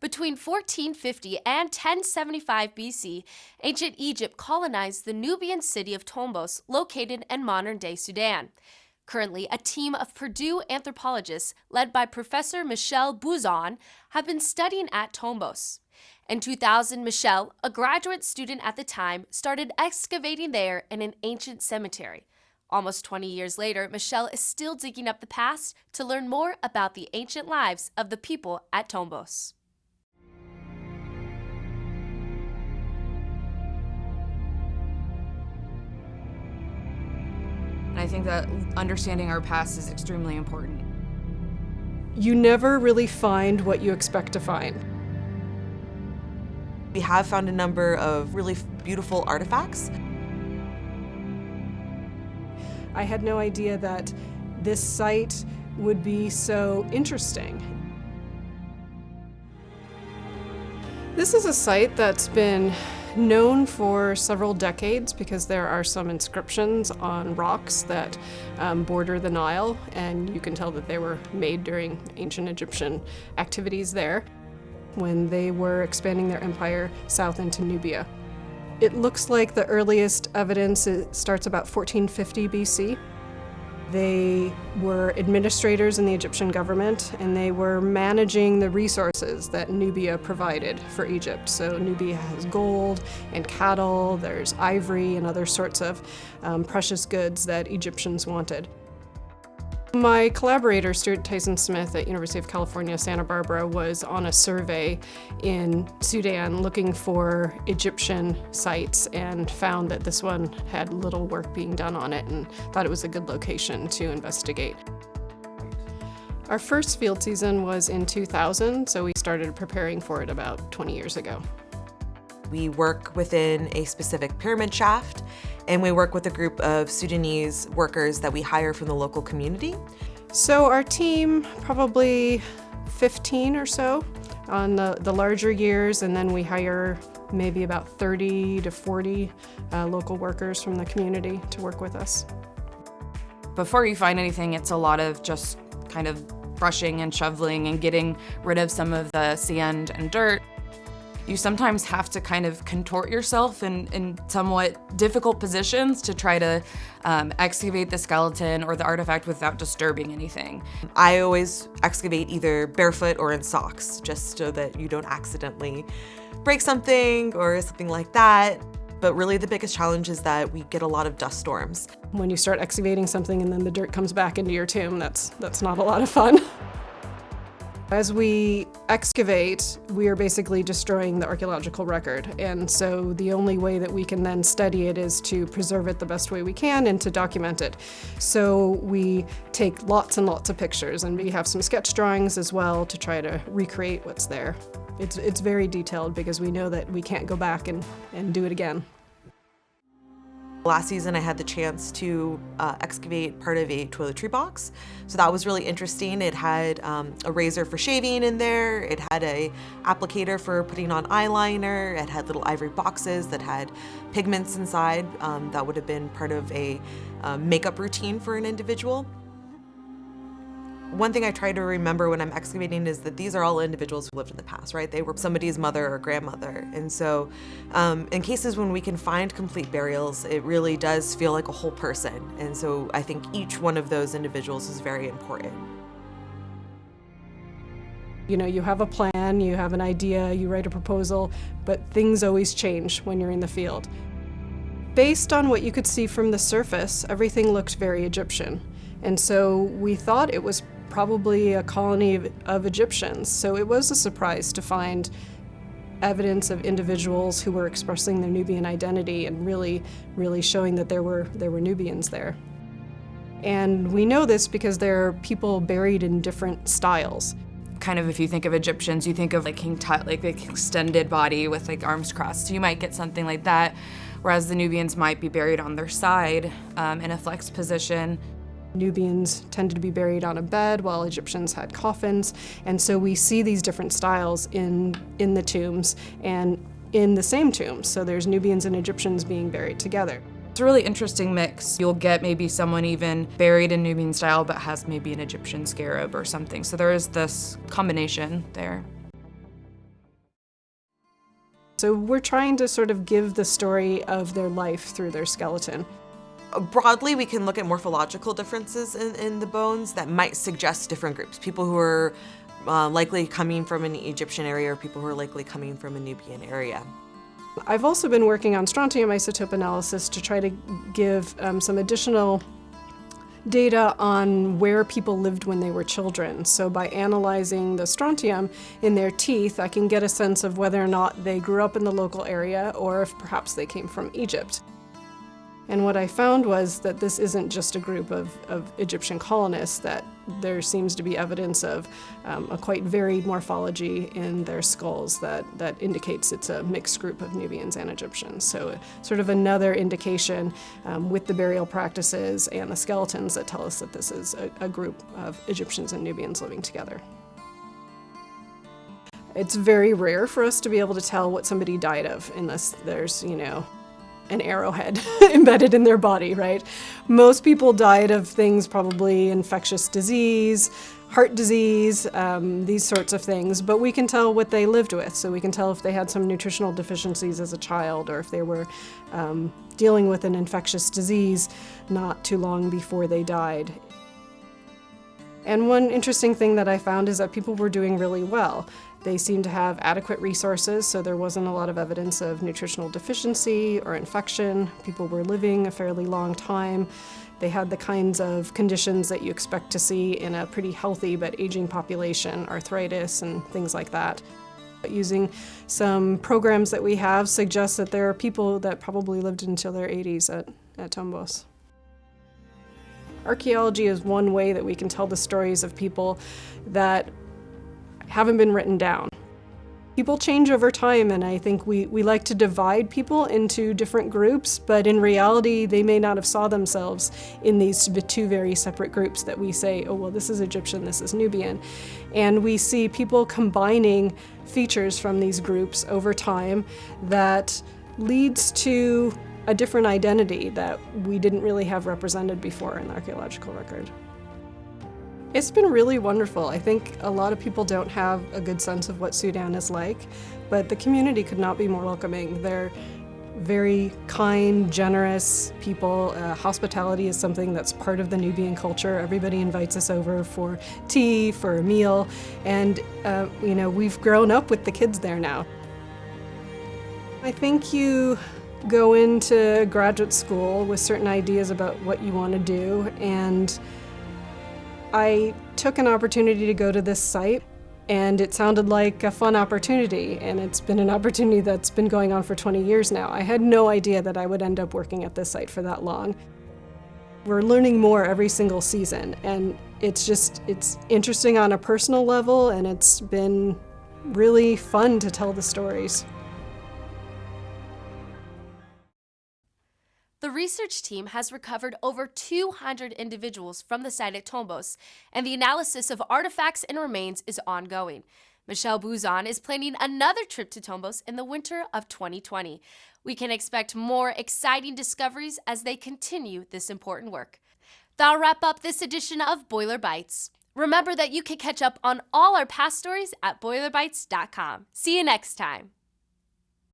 Between 1450 and 1075 BC, ancient Egypt colonized the Nubian city of Tombos, located in modern day Sudan. Currently, a team of Purdue anthropologists, led by Professor Michele Buzon, have been studying at Tombos. In 2000, Michele, a graduate student at the time, started excavating there in an ancient cemetery. Almost 20 years later, Michele is still digging up the past to learn more about the ancient lives of the people at Tombos. Think that understanding our past is extremely important. You never really find what you expect to find. We have found a number of really beautiful artifacts. I had no idea that this site would be so interesting. This is a site that's been known for several decades because there are some inscriptions on rocks that um, border the Nile, and you can tell that they were made during ancient Egyptian activities there when they were expanding their empire south into Nubia. It looks like the earliest evidence starts about 1450 BC. They were administrators in the Egyptian government and they were managing the resources that Nubia provided for Egypt. So Nubia has gold and cattle, there's ivory and other sorts of um, precious goods that Egyptians wanted. My collaborator, Stuart Tyson Smith at University of California, Santa Barbara, was on a survey in Sudan looking for Egyptian sites and found that this one had little work being done on it and thought it was a good location to investigate. Our first field season was in 2000, so we started preparing for it about 20 years ago. We work within a specific pyramid shaft and we work with a group of Sudanese workers that we hire from the local community. So our team, probably 15 or so on the, the larger years, and then we hire maybe about 30 to 40 uh, local workers from the community to work with us. Before you find anything, it's a lot of just kind of brushing and shoveling and getting rid of some of the sand and dirt you sometimes have to kind of contort yourself in, in somewhat difficult positions to try to um, excavate the skeleton or the artifact without disturbing anything. I always excavate either barefoot or in socks, just so that you don't accidentally break something or something like that. But really the biggest challenge is that we get a lot of dust storms. When you start excavating something and then the dirt comes back into your tomb, that's, that's not a lot of fun. As we excavate, we are basically destroying the archaeological record. And so the only way that we can then study it is to preserve it the best way we can and to document it. So we take lots and lots of pictures and we have some sketch drawings as well to try to recreate what's there. It's, it's very detailed because we know that we can't go back and, and do it again. Last season I had the chance to uh, excavate part of a toiletry box. So that was really interesting. It had um, a razor for shaving in there. It had a applicator for putting on eyeliner. It had little ivory boxes that had pigments inside. Um, that would have been part of a uh, makeup routine for an individual. One thing I try to remember when I'm excavating is that these are all individuals who lived in the past, right? They were somebody's mother or grandmother. And so um, in cases when we can find complete burials, it really does feel like a whole person. And so I think each one of those individuals is very important. You know, you have a plan, you have an idea, you write a proposal, but things always change when you're in the field. Based on what you could see from the surface, everything looked very Egyptian. And so we thought it was probably a colony of, of Egyptians. So it was a surprise to find evidence of individuals who were expressing their Nubian identity and really, really showing that there were, there were Nubians there. And we know this because there are people buried in different styles. Kind of if you think of Egyptians, you think of like King Tut, like the extended body with like arms crossed. So you might get something like that, whereas the Nubians might be buried on their side um, in a flexed position. Nubians tended to be buried on a bed while Egyptians had coffins. And so we see these different styles in, in the tombs and in the same tombs. So there's Nubians and Egyptians being buried together. It's a really interesting mix. You'll get maybe someone even buried in Nubian style but has maybe an Egyptian scarab or something. So there is this combination there. So we're trying to sort of give the story of their life through their skeleton. Broadly, we can look at morphological differences in, in the bones that might suggest different groups. People who are uh, likely coming from an Egyptian area or people who are likely coming from a Nubian area. I've also been working on strontium isotope analysis to try to give um, some additional data on where people lived when they were children. So by analyzing the strontium in their teeth, I can get a sense of whether or not they grew up in the local area or if perhaps they came from Egypt. And what I found was that this isn't just a group of, of Egyptian colonists, that there seems to be evidence of um, a quite varied morphology in their skulls that, that indicates it's a mixed group of Nubians and Egyptians. So sort of another indication um, with the burial practices and the skeletons that tell us that this is a, a group of Egyptians and Nubians living together. It's very rare for us to be able to tell what somebody died of unless there's, you know, an arrowhead embedded in their body, right? Most people died of things probably infectious disease, heart disease, um, these sorts of things, but we can tell what they lived with. So we can tell if they had some nutritional deficiencies as a child or if they were um, dealing with an infectious disease not too long before they died. And one interesting thing that I found is that people were doing really well. They seemed to have adequate resources, so there wasn't a lot of evidence of nutritional deficiency or infection. People were living a fairly long time. They had the kinds of conditions that you expect to see in a pretty healthy but aging population, arthritis and things like that. Using some programs that we have suggests that there are people that probably lived until their 80s at, at Tombos. Archaeology is one way that we can tell the stories of people that haven't been written down. People change over time and I think we, we like to divide people into different groups, but in reality they may not have saw themselves in these two very separate groups that we say, oh well this is Egyptian, this is Nubian. And we see people combining features from these groups over time that leads to a different identity that we didn't really have represented before in the archaeological record. It's been really wonderful. I think a lot of people don't have a good sense of what Sudan is like, but the community could not be more welcoming. They're very kind, generous people. Uh, hospitality is something that's part of the Nubian culture. Everybody invites us over for tea, for a meal, and uh, you know, we've grown up with the kids there now. I think you go into graduate school with certain ideas about what you want to do and I took an opportunity to go to this site and it sounded like a fun opportunity and it's been an opportunity that's been going on for 20 years now. I had no idea that I would end up working at this site for that long. We're learning more every single season and it's just, it's interesting on a personal level and it's been really fun to tell the stories. The research team has recovered over 200 individuals from the site at Tombos, and the analysis of artifacts and remains is ongoing. Michele Buzon is planning another trip to Tombos in the winter of 2020. We can expect more exciting discoveries as they continue this important work. That'll wrap up this edition of Boiler Bites. Remember that you can catch up on all our past stories at boilerbites.com. See you next time.